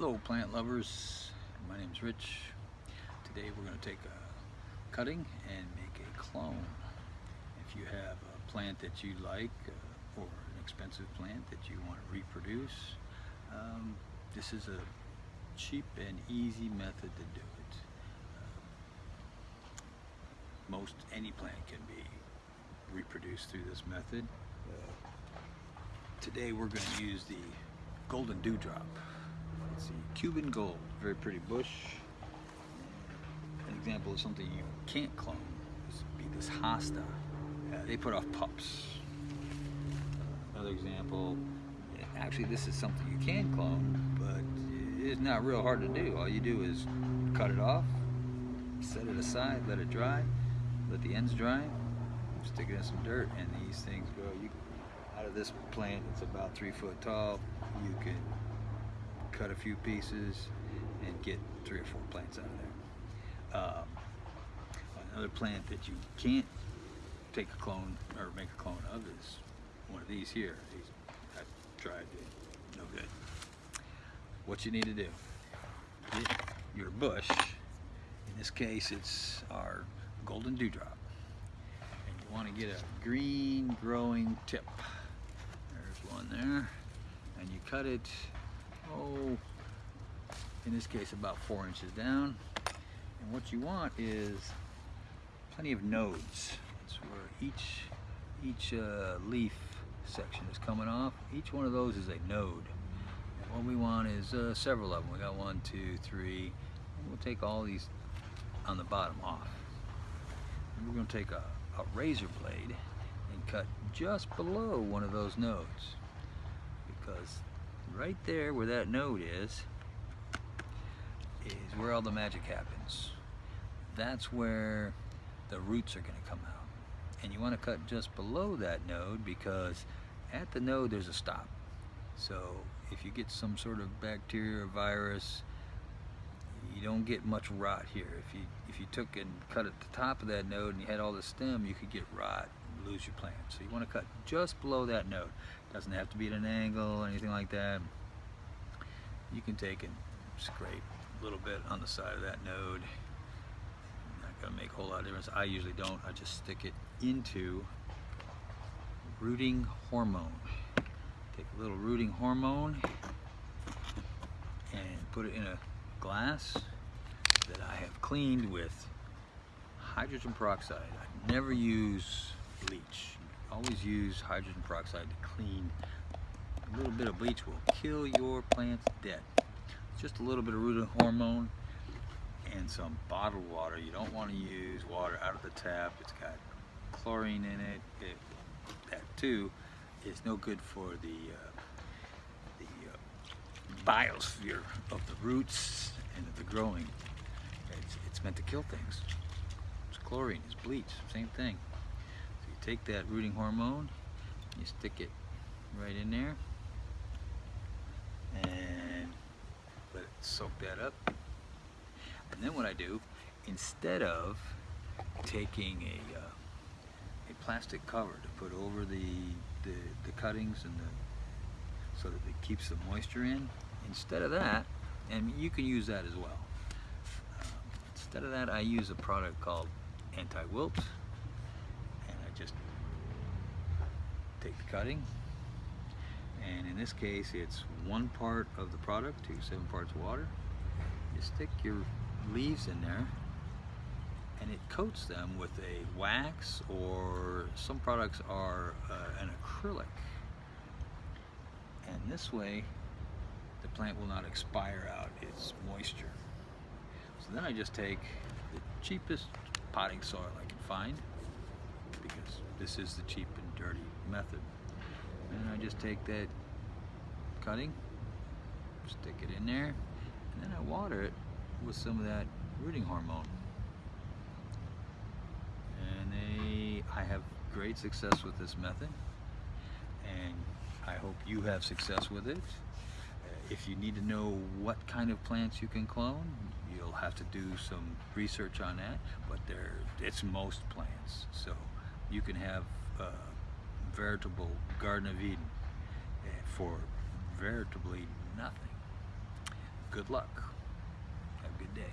Hello plant lovers, my name is Rich. Today we're going to take a cutting and make a clone. If you have a plant that you like uh, or an expensive plant that you want to reproduce, um, this is a cheap and easy method to do it. Uh, most any plant can be reproduced through this method. Uh, today we're going to use the golden dewdrop. It's the Cuban gold, very pretty bush. An example of something you can't clone would be this hosta. They put off pups. Another example, actually this is something you can clone, but it's not real hard to do. All you do is cut it off, set it aside, let it dry, let the ends dry, stick it in some dirt, and these things grow. You, out of this plant, it's about three foot tall. You can cut a few pieces and get three or four plants out of there. Um, another plant that you can't take a clone or make a clone of is one of these here. These I've tried, no good. What you need to do, get your bush, in this case it's our golden dewdrop, and you want to get a green growing tip. There's one there, and you cut it oh, in this case about four inches down. And what you want is plenty of nodes. That's where each, each uh, leaf section is coming off. Each one of those is a node. And what we want is uh, several of them. We got one, two, three. We'll take all these on the bottom off. And we're going to take a, a razor blade and cut just below one of those nodes because right there where that node is, is where all the magic happens. That's where the roots are going to come out. And you want to cut just below that node because at the node there's a stop. So if you get some sort of bacteria or virus, you don't get much rot here. If you if you took and cut at the top of that node and you had all the stem, you could get rot lose your plant. So you want to cut just below that node. Doesn't have to be at an angle or anything like that. You can take and scrape a little bit on the side of that node. Not gonna make a whole lot of difference. I usually don't. I just stick it into rooting hormone. Take a little rooting hormone and put it in a glass that I have cleaned with hydrogen peroxide. I never use bleach always use hydrogen peroxide to clean. A little bit of bleach will kill your plants dead. Just a little bit of root hormone and some bottled water. You don't want to use water out of the tap. It's got chlorine in it. it that too is no good for the uh, the uh, biosphere of the roots and of the growing. It's, it's meant to kill things. It's chlorine, it's bleach, same thing take that rooting hormone, you stick it right in there, and let it soak that up. And then what I do, instead of taking a, uh, a plastic cover to put over the, the, the cuttings and the, so that it keeps the moisture in, instead of that, and you can use that as well. Uh, instead of that, I use a product called anti-wilt just take the cutting. And in this case it's one part of the product to seven parts water. You stick your leaves in there and it coats them with a wax or some products are uh, an acrylic. And this way the plant will not expire out its moisture. So then I just take the cheapest potting soil I can find because this is the cheap and dirty method. And I just take that cutting, stick it in there, and then I water it with some of that rooting hormone. And they, I have great success with this method, and I hope you have success with it. Uh, if you need to know what kind of plants you can clone, you'll have to do some research on that, but there, it's most plants. So you can have a veritable Garden of Eden eh, for veritably nothing. Good luck. Have a good day.